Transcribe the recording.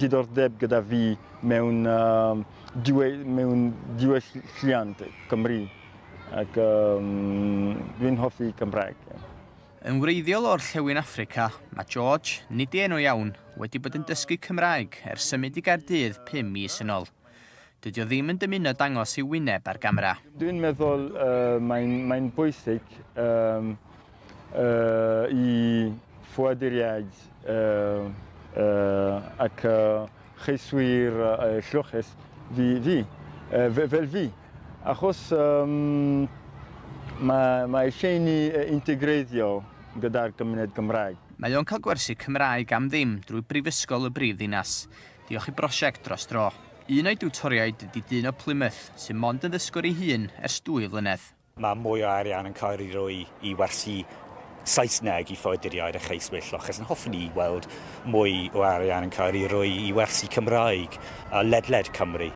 diddordeb gyda fi mewn, um, diwe, mewn diwelliant Cymru ac um, dwi'n hoffi Cymraeg. Yn wreiddiol o'r Llewyn Africa, mae George, nid i enw iawn, wedi bod yn dysgu Cymraeg ers symud i Gardydd 5 mis yn ôl. Dydy o ddim yn dymuno dangos i wyneb ar gamera. Dwi'n meddwl uh, mae'n mae bwysig um, uh, i ffoaduriaid uh, ac cheiswyr lloches fi, fi, fel fi. Achos mae eisiau ni integreiddio gyda'r gymuned Gymraeg. Mae o'n cael gwersi Cymraeg am ddim drwy Brifysgol y Brifddinas. Diolch i brosiect dros dro. Un o'i diwtoriaid ydy dyn o Plymouth, sy'n mond yn ddysgwr ei hun ers dwy flynedd. Mae mwy o arian yn cael ei roi i wersi Saesneg i ffoeduriaid a cheiswyll achos yn hoffwn i weld mwy o arian yn cael ei roi i wersi Cymraeg a ledled Cymru.